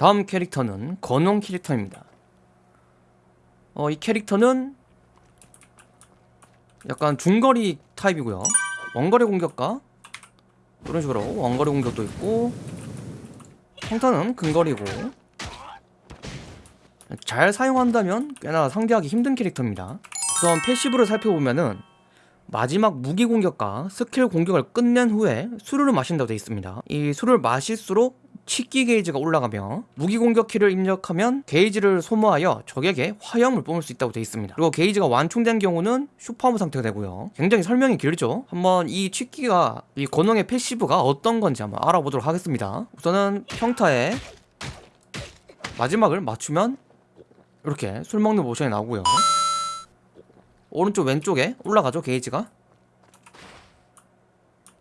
다음 캐릭터는 건홍 캐릭터입니다. 어, 이 캐릭터는 약간 중거리 타입이고요. 원거리 공격과 이런 식으로 원거리 공격도 있고 평타는 근거리고 잘 사용한다면 꽤나 상대하기 힘든 캐릭터입니다. 우선 패시브를 살펴보면은 마지막 무기 공격과 스킬 공격을 끝낸 후에 술을 마신다고 되어 있습니다. 이 술을 마실수록 취기 게이지가 올라가며 무기 공격 키를 입력하면 게이지를 소모하여 적에게 화염을 뿜을 수 있다고 되어 있습니다. 그리고 게이지가 완충된 경우는 super armor 상태가 되고요. 굉장히 설명이 길죠? 한번 이 취기가 이 건홍의 패시브가 어떤 건지 한번 알아보도록 하겠습니다. 우선은 평타에 마지막을 맞추면 이렇게 술 먹는 모션이 나오고요. 오른쪽 왼쪽에 올라가죠 게이지가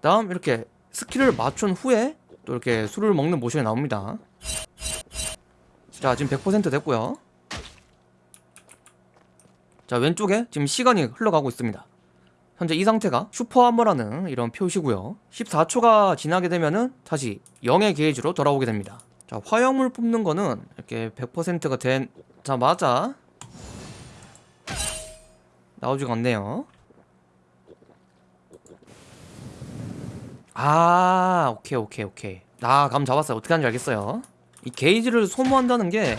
다음 이렇게 스킬을 맞춘 후에 또 이렇게 술을 먹는 모션이 나옵니다. 자 지금 100% 됐고요. 자 왼쪽에 지금 시간이 흘러가고 있습니다. 현재 이 상태가 super armor라는 이런 표시고요. 14초가 지나게 되면은 다시 0의 게이지로 돌아오게 됩니다. 자 화염을 뿜는 거는 이렇게 100%가 된자맞아. 나오지가 않네요 아 오케이 오케이 오케이. 나감 잡았어요. 어떻게 하는지 알겠어요. 이 게이지를 소모한다는 게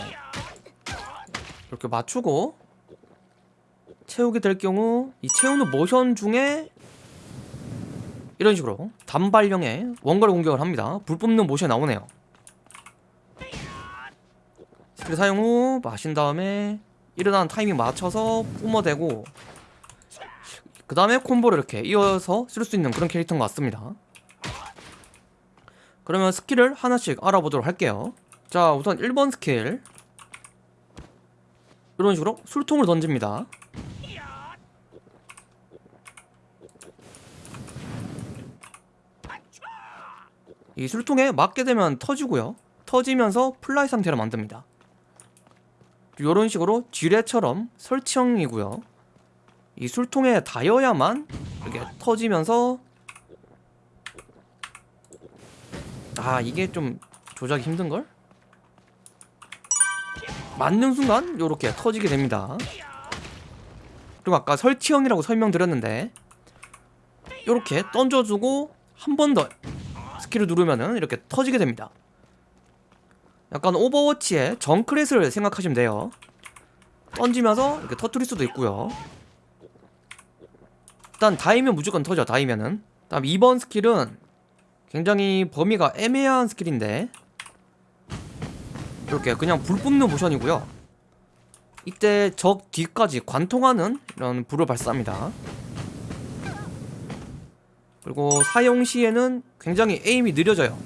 이렇게 맞추고 채우게 될 경우 이 채우는 모션 중에 이런 식으로 단발령의 원거리 공격을 합니다. 불 뿜는 모션이 나오네요. 스킬 사용 후 마신 다음에 일어나는 타이밍 맞춰서 뿜어대고 그 다음에 콤보를 이렇게 이어서 쓸 수 있는 그런 캐릭터인 것 같습니다 그러면 스킬을 하나씩 알아보도록 할게요. 자 우선 1번 스킬. 이런 식으로 술통을 던집니다. 이 술통에 맞게 되면 터지고요. 터지면서 플라이 상태로 만듭니다. 이런 식으로 지뢰처럼 설치형이고요. 이 술통에 닿여야만 이렇게 터지면서 아 이게 좀 조작이 힘든걸? 맞는 순간 이렇게 터지게 됩니다. 그리고 아까 설치형이라고 설명드렸는데 이렇게 던져주고 한 번 더 스킬을 누르면은 이렇게 터지게 됩니다. 약간 오버워치의 정크랫을 생각하시면 돼요. 던지면서 이렇게 터트릴 수도 있고요. 일단 닿이면 무조건 터져 닿이면은. 다음 2번 스킬은 굉장히 범위가 애매한 스킬인데. 이렇게 그냥 불 뿜는 모션이고요. 이때 적 뒤까지 관통하는 이런 불을 발사합니다. 그리고 사용 시에는 굉장히 aim이 느려져요.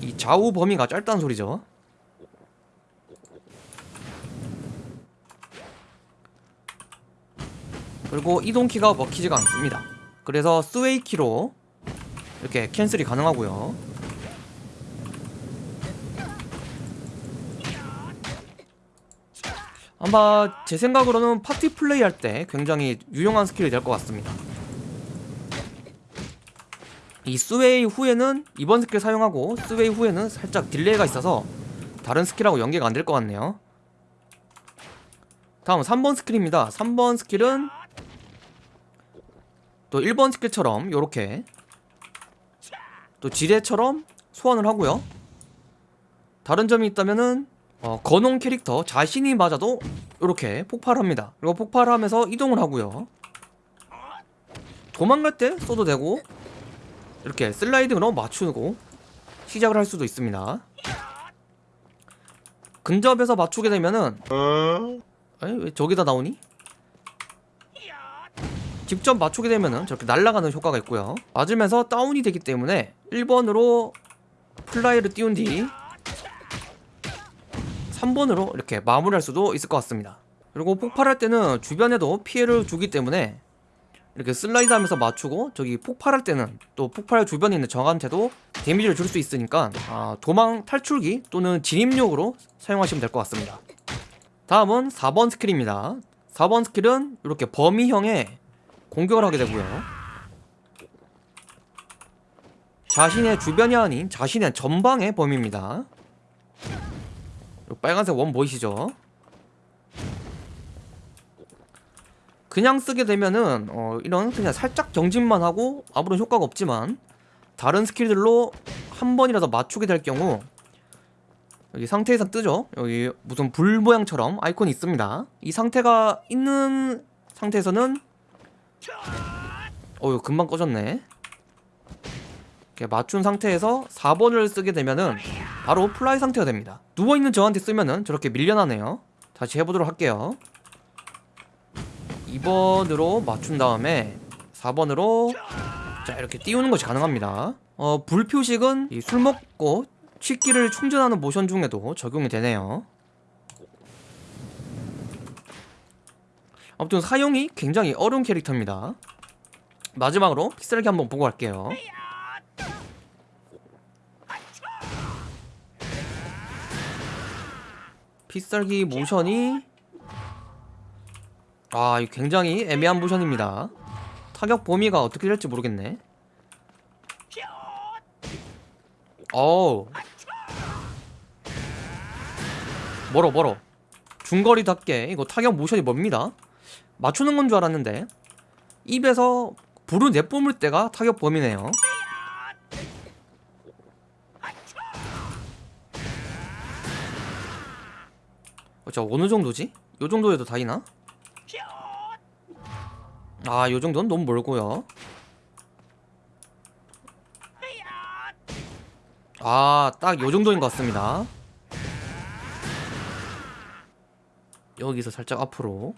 이 좌우 범위가 짧다는 소리죠. 그리고 이동키가 먹히지가 않습니다. 그래서 sway키로 이렇게 cancel이 가능하고요. 아마 제 생각으로는 파티 플레이 할 때 굉장히 유용한 스킬이 될 것 같습니다. 이 sway 후에는 2번 스킬 사용하고 sway 후에는 살짝 딜레이가 있어서 다른 스킬하고 연계가 안 될 것 같네요. 다음 3번 스킬입니다. 3번 스킬은 또 1번 스킬처럼 요렇게 또 지뢰처럼 소환을 하고요. 다른 점이 있다면은 어, 건홍 캐릭터 자신이 맞아도 이렇게 폭발합니다. 그리고 폭발하면서 이동을 하고요. 도망갈 때 써도 되고 이렇게 슬라이딩으로 맞추고 시작을 할 수도 있습니다. 근접에서 맞추게 되면은 에이, 왜 저기다 나오니? 직접 맞추게 되면은 저렇게 날아가는 효과가 있고요. 맞으면서 다운이 되기 때문에 1번으로 플라이를 띄운 뒤 3번으로 이렇게 마무리할 수도 있을 것 같습니다. 그리고 폭발할 때는 주변에도 피해를 주기 때문에 이렇게 슬라이드 하면서 맞추고 저기 폭발할 때는 또 폭발 주변에 있는 적한테도 데미지를 줄 수 있으니까 아, 도망 탈출기 또는 진입용으로 사용하시면 될 것 같습니다. 다음은 4번 스킬입니다. 4번 스킬은 이렇게 범위형의 공격을 하게 되고요 자신의 주변이 아닌 자신의 전방의 범위입니다 요 빨간색 원 보이시죠? 그냥 쓰게 되면은 어, 이런 그냥 살짝 경직만 하고 아무런 효과가 없지만 다른 스킬들로 한 번이라도 맞추게 될 경우 여기 상태 이상 뜨죠? 여기 무슨 불 모양처럼 아이콘이 있습니다. 이 상태가 있는 상태에서는 어유 금방 꺼졌네. 맞춘 상태에서 4번을 쓰게 되면은 바로 플라이 상태가 됩니다. 누워있는 적한테 쓰면은 저렇게 밀려나네요. 다시 해보도록 할게요. 2번으로 맞춘 다음에 4번으로 자 이렇게 띄우는 것이 가능합니다. 어, 불 표식은 이술 먹고 취기를 충전하는 모션 중에도 적용이 되네요. 아무튼 사용이 굉장히 어려운 캐릭터입니다. 마지막으로 픽셀기 한번 보고 갈게요. 픽셀기 모션이 아, 굉장히 애매한 모션입니다. 타격 범위가 어떻게 될지 모르겠네. 어우. 멀어 멀어. 중거리답게 이거 타격 모션이 멉니다. 맞추는 건 줄 알았는데 입에서 불을 내뿜을 때가 타격 범위네요. 어, 저 어느 정도지? 요 정도에도 다이나? 아, 요 정도는 너무 멀고요. 아, 딱 요 정도인 것 같습니다. 여기서 살짝 앞으로.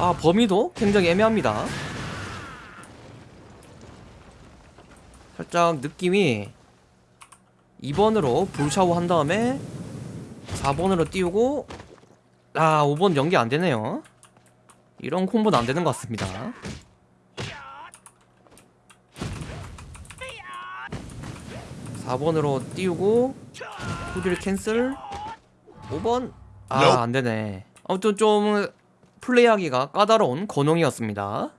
아, 범위도 굉장히 애매합니다. 살짝 느낌이 2번으로 불샤워 한 다음에 4번으로 띄우고 아 5번 연기 안 되네요. 이런 콤보는 안 되는 것 같습니다. 사번으로 띄우고 후딜 캔슬. 5번? 아 안되네. 아무튼 좀 플레이하기가 까다로운 건용이었습니다